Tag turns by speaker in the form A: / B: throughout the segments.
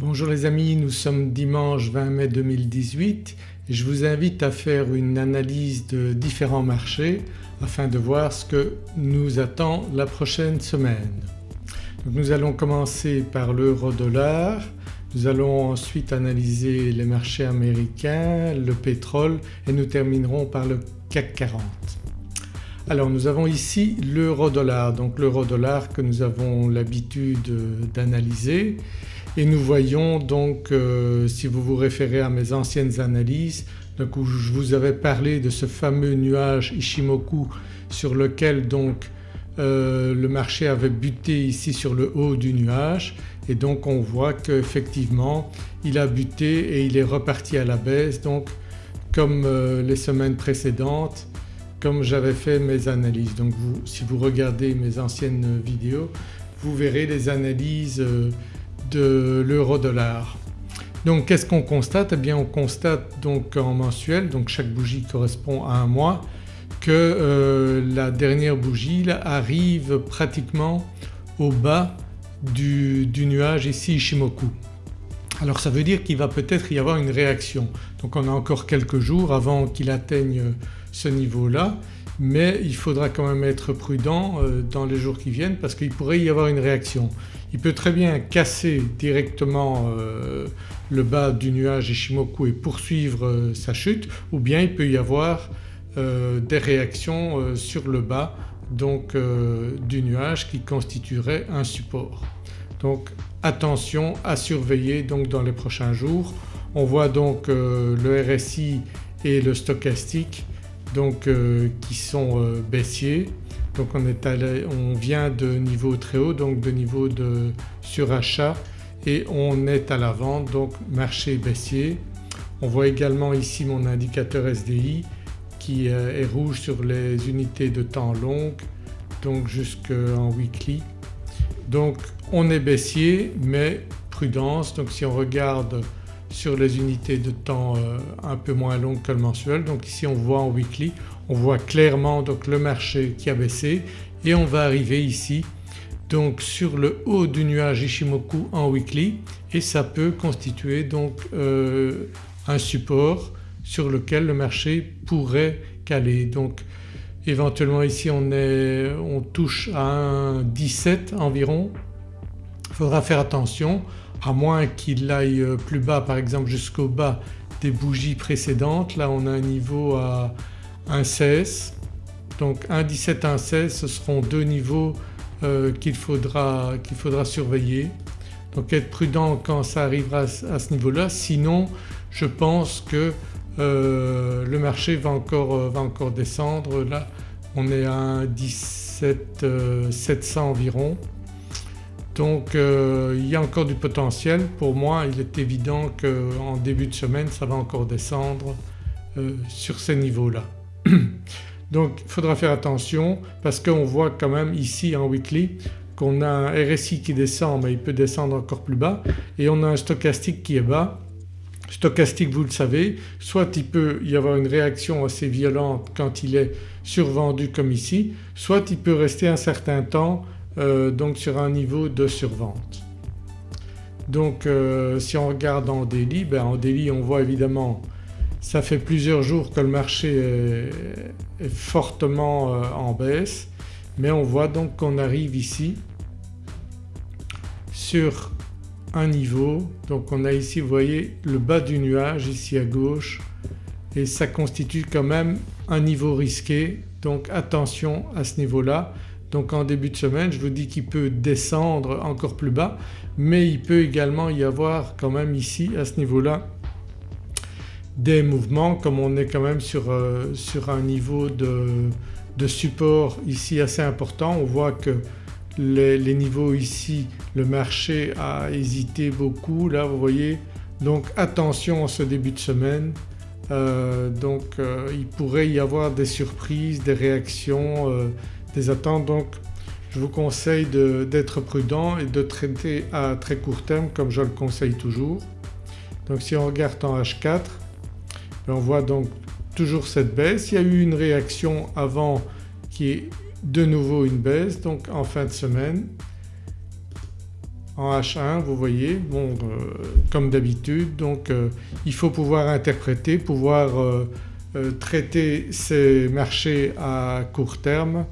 A: Bonjour les amis, nous sommes dimanche 20 mai 2018 et je vous invite à faire une analyse de différents marchés afin de voir ce que nous attend la prochaine semaine. nous allons commencer par l'euro-dollar, nous allons ensuite analyser les marchés américains, le pétrole et nous terminerons par le CAC 40. Alors nous avons ici l'euro-dollar, donc l'euro-dollar que nous avons l'habitude d'analyser et nous voyons donc euh, si vous vous référez à mes anciennes analyses donc où je vous avais parlé de ce fameux nuage Ishimoku sur lequel donc euh, le marché avait buté ici sur le haut du nuage et donc on voit qu'effectivement il a buté et il est reparti à la baisse donc comme euh, les semaines précédentes comme j'avais fait mes analyses. Donc vous, si vous regardez mes anciennes vidéos vous verrez les analyses de l'euro-dollar. Donc qu'est-ce qu'on constate? Eh bien on constate donc en mensuel, donc chaque bougie correspond à un mois, que euh, la dernière bougie arrive pratiquement au bas du, du nuage ici Ishimoku. Alors ça veut dire qu'il va peut-être y avoir une réaction. Donc on a encore quelques jours avant qu'il atteigne ce niveau-là mais il faudra quand même être prudent euh, dans les jours qui viennent parce qu'il pourrait y avoir une réaction. Il peut très bien casser directement euh, le bas du nuage Ishimoku et poursuivre euh, sa chute ou bien il peut y avoir des réactions sur le bas donc du nuage qui constituerait un support. Donc attention à surveiller donc dans les prochains jours. On voit donc le RSI et le stochastique donc euh, qui sont euh, baissiers. Donc on, est on vient de niveau très haut donc de niveau de surachat et on est à la vente donc marché baissier. On voit également ici mon indicateur SDI qui euh, est rouge sur les unités de temps longues donc jusqu'en weekly. Donc on est baissier mais prudence donc si on regarde sur les unités de temps euh, un peu moins longues que le mensuel. Donc ici on voit en weekly, on voit clairement donc le marché qui a baissé et on va arriver ici donc sur le haut du nuage Ishimoku en weekly et ça peut constituer donc euh, un support sur lequel le marché pourrait caler. Donc éventuellement ici on, est, on touche à un 17 environ. Il faudra faire attention à moins qu'il aille euh, plus bas par exemple jusqu'au bas des bougies précédentes. Là on a un niveau à 1,16 donc 1,17 1,16 ce seront deux niveaux euh, qu'il faudra, faudra, surveiller. Donc être prudent quand ça arrivera à ce niveau-là sinon je pense que euh, le marché va encore, descendre. Là on est à 17 700 environ donc euh, il y a encore du potentiel. Pour moi il est évident qu'en début de semaine ça va encore descendre euh, sur ces niveaux-là. Donc il faudra faire attention parce qu'on voit quand même ici en weekly qu'on a un RSI qui descend mais il peut descendre encore plus bas et on a un stochastique qui est bas. Stochastique vous le savez soit il peut y avoir une réaction assez violente quand il est survendu comme ici soit il peut rester un certain temps euh, donc sur un niveau de survente. Donc euh, si on regarde en daily, ben en daily on voit évidemment ça fait plusieurs jours que le marché est, fortement euh, en baisse mais on voit donc qu'on arrive ici sur un niveau donc on a ici vous voyez le bas du nuage ici à gauche et ça constitue quand même un niveau risqué donc attention à ce niveau-là. Donc en début de semaine je vous dis qu'il peut descendre encore plus bas mais il peut également y avoir quand même ici à ce niveau-là des mouvements comme on est quand même sur, euh, un niveau de, support ici assez important. On voit que les, les, niveaux ici le marché a hésité beaucoup là vous voyez donc attention en ce début de semaine euh, donc euh, il pourrait y avoir des surprises, des réactions des attentes donc je vous conseille d'être prudent et de traiter à très court terme comme je le conseille toujours. Donc si on regarde en H4 ben, on voit donc toujours cette baisse. Il y a eu une réaction avant qui est de nouveau une baisse donc en fin de semaine. en H1 vous voyez bon comme d'habitude donc il faut pouvoir interpréter, pouvoir traiter ces marchés à court terme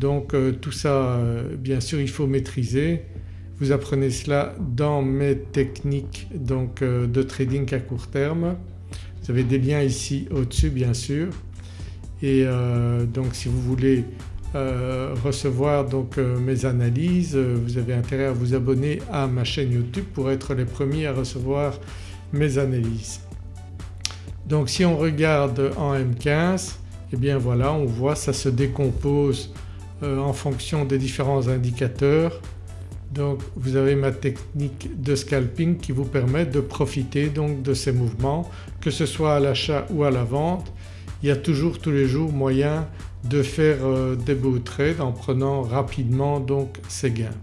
A: donc tout ça bien sûr il faut maîtriser. Vous apprenez cela dans mes techniques donc de trading à court terme. Vous avez des liens ici au-dessus bien sûr et donc si vous voulez euh, recevoir donc euh, mes analyses, euh, vous avez intérêt à vous abonner à ma chaîne YouTube pour être les premiers à recevoir mes analyses. Donc si on regarde en M15 et eh bien voilà on voit ça se décompose en fonction des différents indicateurs. Donc vous avez ma technique de scalping qui vous permet de profiter donc de ces mouvements que ce soit à l'achat ou à la vente. Il y a toujours tous les jours moyen de faire euh, des beaux trades en prenant rapidement donc ces gains.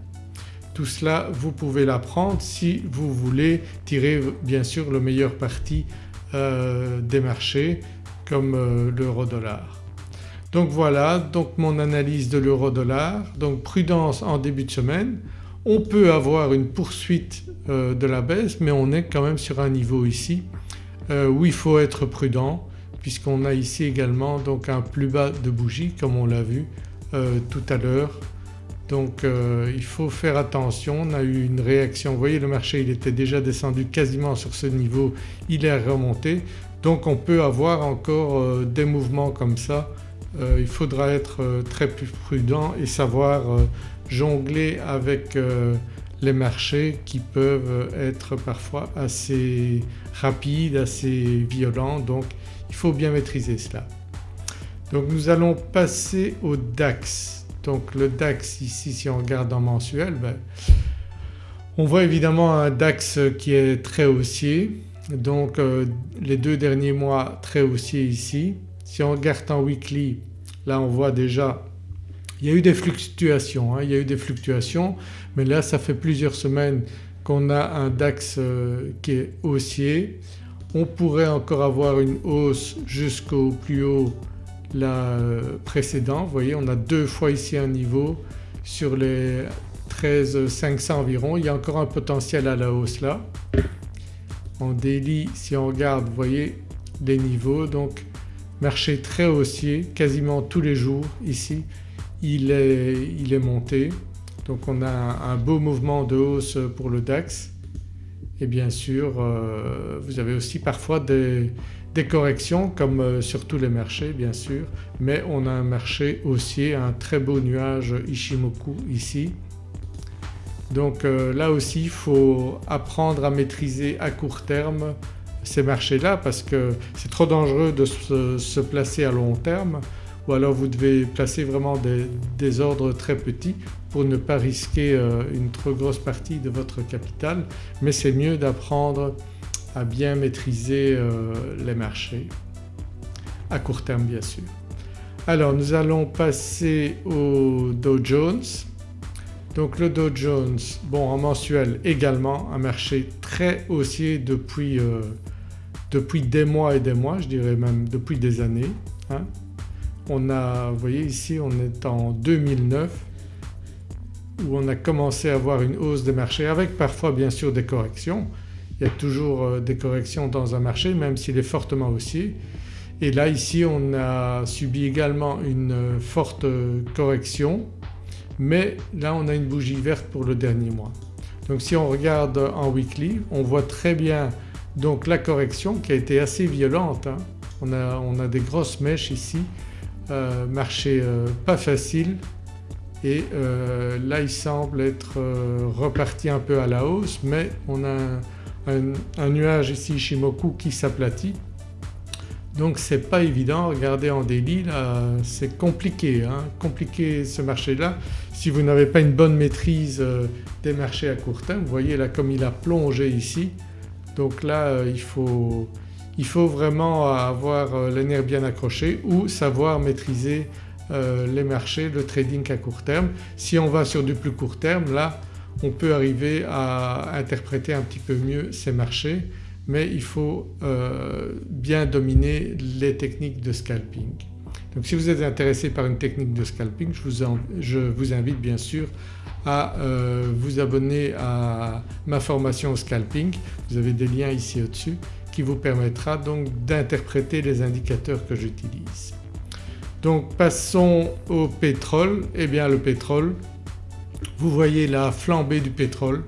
A: Tout cela vous pouvez l'apprendre si vous voulez tirer bien sûr le meilleur parti euh, des marchés comme euh, l'euro dollar. Donc voilà donc mon analyse de l'euro dollar. Donc prudence en début de semaine. On peut avoir une poursuite de la baisse mais on est quand même sur un niveau ici où il faut être prudent puisqu'on a ici également donc un plus bas de bougie comme on l'a vu euh, tout à l'heure. Donc euh, il faut faire attention, on a eu une réaction, vous voyez le marché il était déjà descendu quasiment sur ce niveau, il est remonté donc on peut avoir encore euh, des mouvements comme ça. Il faudra être très plus prudent et savoir jongler avec les marchés qui peuvent être parfois assez rapides, assez violents donc il faut bien maîtriser cela. Donc nous allons passer au DAX. Donc le DAX ici si on regarde en mensuel ben, on voit évidemment un DAX qui est très haussier donc euh, les deux derniers mois très haussier ici. Si on regarde en weekly là on voit déjà il y a eu des fluctuations, hein. il y a eu des fluctuations mais là ça fait plusieurs semaines qu'on a un DAX euh, qui est haussier. On pourrait encore avoir une hausse jusqu'au plus haut la précédent. Vous voyez on a deux fois ici un niveau sur les 13 500 environ. Il y a encore un potentiel à la hausse là. En daily si on regarde vous voyez les niveaux donc marché très haussier quasiment tous les jours ici il est, monté. Donc on a un beau mouvement de hausse pour le DAX et bien sûr euh, vous avez aussi parfois des, corrections comme euh, sur tous les marchés bien sûr mais on a un marché haussier, un très beau nuage Ishimoku ici. Donc euh, là aussi il faut apprendre à maîtriser à court terme ces marchés-là parce que c'est trop dangereux de se, placer à long terme ou alors vous devez placer vraiment des ordres très petits pour ne pas risquer euh, une trop grosse partie de votre capital mais c'est mieux d'apprendre à bien maîtriser euh, les marchés à court terme bien sûr. Alors nous allons passer au Dow Jones. Donc le Dow Jones bon en mensuel également un marché très haussier depuis, euh, depuis des mois et des mois je dirais même depuis des années. Hein. On a, vous voyez ici on est en 2009 où on a commencé à avoir une hausse des marchés avec parfois bien sûr des corrections. Il y a toujours euh, des corrections dans un marché même s'il est fortement haussier. Et là ici on a subi également une euh, forte euh, correction mais là on a une bougie verte pour le dernier mois. Donc si on regarde en weekly on voit très bien donc la correction qui a été assez violente. Hein. On, a, des grosses mèches ici, marché pas facile et euh, là il semble être euh, reparti un peu à la hausse mais on a un, nuage ici Shimoku qui s'aplatit donc c'est pas évident, regardez en daily là c'est compliqué, hein, compliqué ce marché-là si vous n'avez pas une bonne maîtrise euh, des marchés à court terme. Vous voyez là comme il a plongé ici donc là il faut, il faut vraiment avoir les nerfs bien accrochés ou savoir maîtriser euh, les marchés, le trading à court terme. Si on va sur du plus court terme là on peut arriver à interpréter un petit peu mieux ces marchés mais il faut euh, bien dominer les techniques de scalping. Donc si vous êtes intéressé par une technique de scalping je vous, invite bien sûr à euh, vous abonner à ma formation au scalping. Vous avez des liens ici au-dessus qui vous permettra donc d'interpréter les indicateurs que j'utilise. Donc passons au pétrole. Eh bien le pétrole, vous voyez la flambée du pétrole.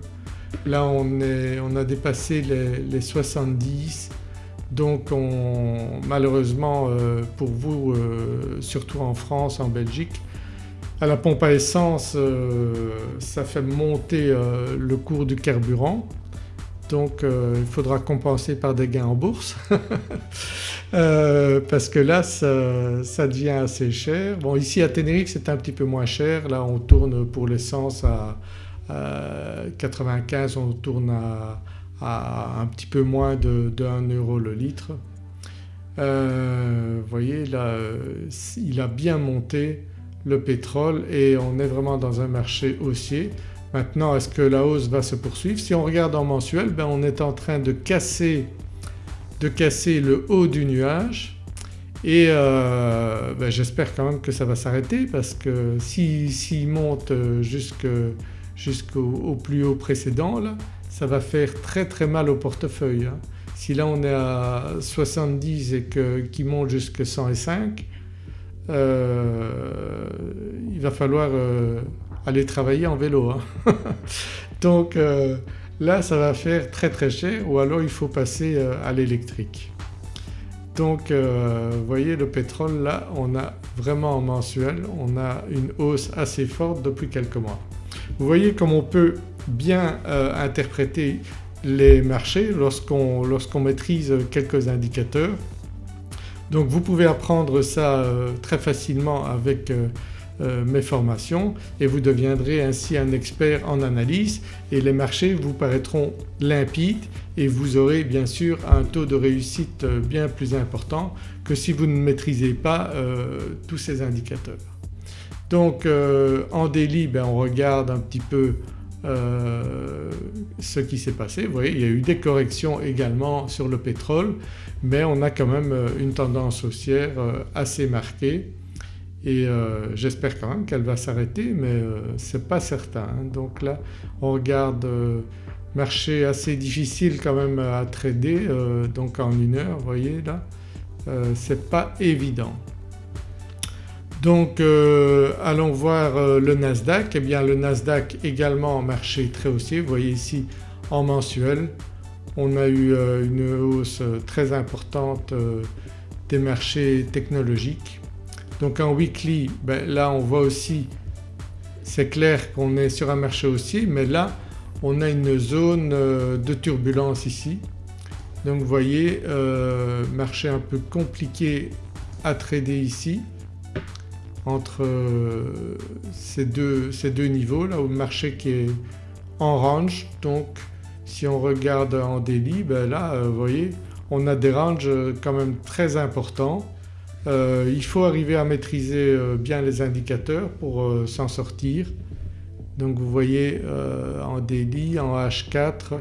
A: Là on, a dépassé les, 70 donc malheureusement euh, pour vous euh, surtout en France, en Belgique, à la pompe à essence euh, ça fait monter le cours du carburant. Donc il faudra compenser par des gains en bourse. Parce que là ça, devient assez cher. Bon ici à Tenerife c'est un petit peu moins cher, là on tourne pour l'essence à, 95, on tourne à un petit peu moins de, 1 euro le litre. Euh, vous voyez là il a bien monté le pétrole et on est vraiment dans un marché haussier. Maintenant est-ce que la hausse va se poursuivre? Si on regarde en mensuel ben on est en train de casser, de casser le haut du nuage et euh, ben j'espère quand même que ça va s'arrêter parce que s'il monte jusqu'au plus haut précédent là, ça va faire très très mal au portefeuille. Hein. Si là on est à 70 et qu'il monte jusqu'à 105 euh, il va falloir euh, aller travailler en vélo. Hein. Donc euh, là ça va faire très très cher ou alors il faut passer à l'électrique. Donc vous voyez le pétrole là on a vraiment en mensuel on a une hausse assez forte depuis quelques mois. Vous voyez comme on peut bien euh, interpréter les marchés lorsqu'on maîtrise quelques indicateurs. Donc vous pouvez apprendre ça euh, très facilement avec euh, mes formations et vous deviendrez ainsi un expert en analyse et les marchés vous paraîtront limpides et vous aurez bien sûr un taux de réussite bien plus important que si vous ne maîtrisez pas tous ces indicateurs. Donc en daily ben, on regarde un petit peu euh, ce qui s'est passé. Vous voyez il y a eu des corrections également sur le pétrole mais on a quand même euh, une tendance haussière euh, assez marquée et j'espère quand même qu'elle va s'arrêter mais ce n'est pas certain. Hein. Donc là on regarde marché assez difficile quand même à trader donc en une heure vous voyez là c'est pas évident. Donc euh, allons voir euh, le Nasdaq. Eh bien le Nasdaq également en marché très haussier. Vous voyez ici en mensuel on a eu euh, une hausse très importante des marchés technologiques. Donc en weekly ben, là on voit aussi c'est clair qu'on est sur un marché haussier mais là on a une zone de turbulence ici. Donc vous voyez marché un peu compliqué à trader ici entre euh, ces deux, ces deux niveaux là où le marché qui est en range donc si on regarde en daily ben là euh, vous voyez on a des ranges quand même très importants. Euh, il faut arriver à maîtriser bien les indicateurs pour s'en sortir. Donc vous voyez en daily, en H4, vous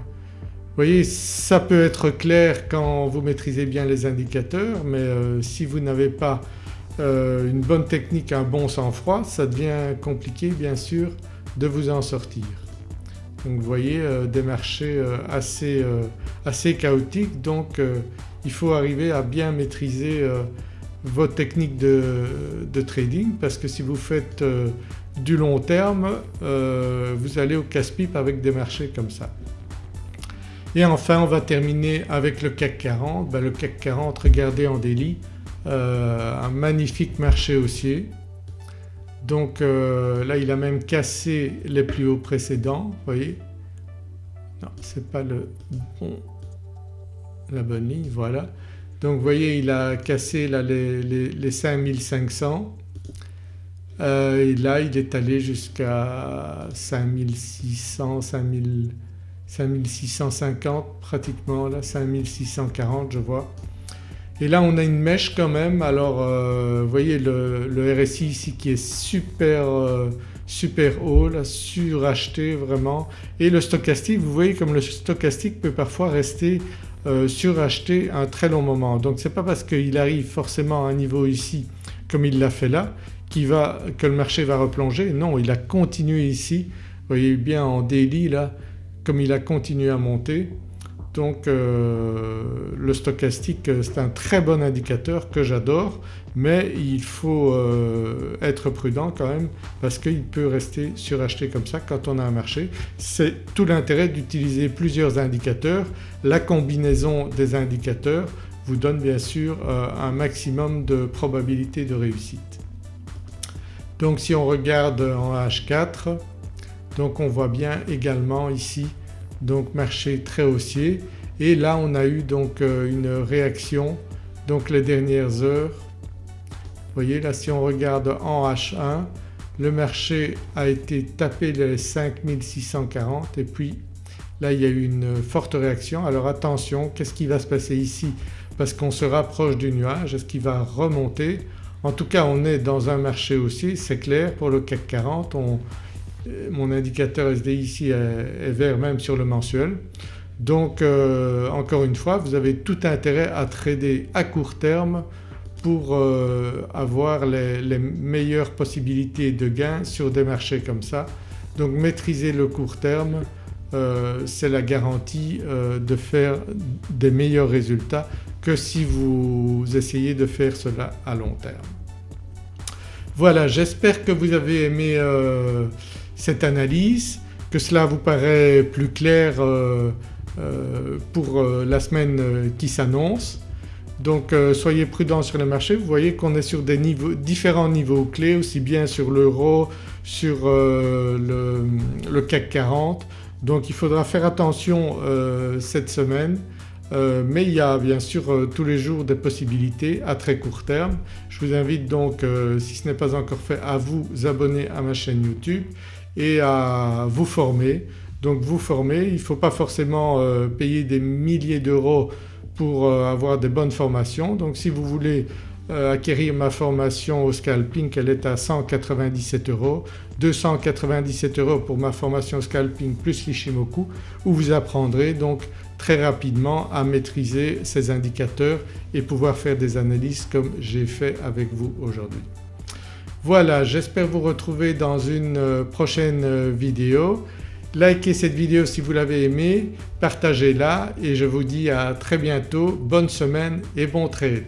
A: voyez ça peut être clair quand vous maîtrisez bien les indicateurs mais si vous n'avez pas euh, une bonne technique, un bon sang-froid, ça devient compliqué bien sûr de vous en sortir. Donc vous voyez euh, des marchés euh, assez, assez, chaotiques donc il faut arriver à bien maîtriser votre technique de, de, trading parce que si vous faites du long terme vous allez au casse-pipe avec des marchés comme ça. Et enfin on va terminer avec le CAC 40. Ben, le CAC 40 regardez en délit euh, un magnifique marché haussier. Donc euh, là il a même cassé les plus hauts précédents, vous voyez. Non c'est pas le bon, la bonne ligne, voilà. Donc vous voyez il a cassé là les, les, 5500 euh, et là il est allé jusqu'à 5600, 5650 pratiquement là, 5640 je vois. Et là on a une mèche quand même alors euh, vous voyez le, RSI ici qui est super, euh, super haut suracheté vraiment et le stochastique vous voyez comme le stochastique peut parfois rester euh, suracheté un très long moment. Donc ce n'est pas parce qu'il arrive forcément à un niveau ici comme il l'a fait là que le marché va replonger. Non il a continué ici, vous voyez bien en daily là comme il a continué à monter donc euh, le stochastique euh, c'est un très bon indicateur que j'adore mais il faut euh, être prudent quand même parce qu'il peut rester suracheté comme ça quand on a un marché. C'est tout l'intérêt d'utiliser plusieurs indicateurs. La combinaison des indicateurs vous donne bien sûr un maximum de probabilité de réussite. Donc si on regarde en H4 donc on voit bien également ici donc marché très haussier. Et là on a eu donc euh, une réaction donc les dernières heures. Vous voyez là si on regarde en H1 le marché a été tapé les 5640 et puis là il y a eu une forte réaction. Alors attention qu'est-ce qui va se passer ici? Parce qu'on se rapproche du nuage, est-ce qu'il va remonter? En tout cas on est dans un marché haussier c'est clair. Pour le CAC 40 euh, mon indicateur SDI ici est, vert même sur le mensuel. Donc euh, encore une fois vous avez tout intérêt à trader à court terme pour euh, avoir les, meilleures possibilités de gains sur des marchés comme ça. Donc maîtriser le court terme c'est la garantie de faire des meilleurs résultats que si vous essayez de faire cela à long terme. Voilà j'espère que vous avez aimé cette analyse, que cela vous paraît plus clair euh, euh, pour euh, la semaine qui s'annonce. Donc soyez prudents sur les marchés, vous voyez qu'on est sur des différents niveaux clés aussi bien sur l'euro, sur le, CAC 40 donc il faudra faire attention cette semaine mais il y a bien sûr tous les jours des possibilités à très court terme. Je vous invite donc si ce n'est pas encore fait à vous abonner à ma chaîne YouTube et à vous former. Donc vous former, il ne faut pas forcément payer des milliers d'euros pour avoir des bonnes formations. Donc si vous voulez acquérir ma formation au scalping elle est à 197 euros, 297 euros pour ma formation scalping plus l'Ishimoku où vous apprendrez donc très rapidement à maîtriser ces indicateurs et pouvoir faire des analyses comme j'ai fait avec vous aujourd'hui. Voilà j'espère vous retrouver dans une euh, prochaine euh, vidéo. Likez cette vidéo si vous l'avez aimée, partagez-la et je vous dis à très bientôt, bonne semaine et bon trade.